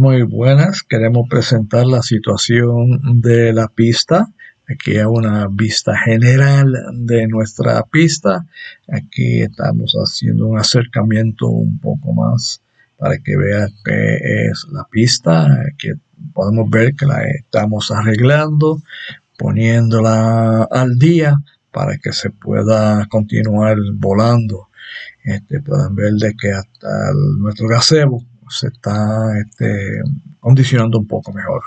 Muy buenas, queremos presentar la situación de la pista. Aquí hay una vista general de nuestra pista. Aquí estamos haciendo un acercamiento un poco más para que vea qué es la pista. Aquí podemos ver que la estamos arreglando, poniéndola al día para que se pueda continuar volando. Este, pueden ver de que hasta nuestro gazebo se está este, condicionando un poco mejor.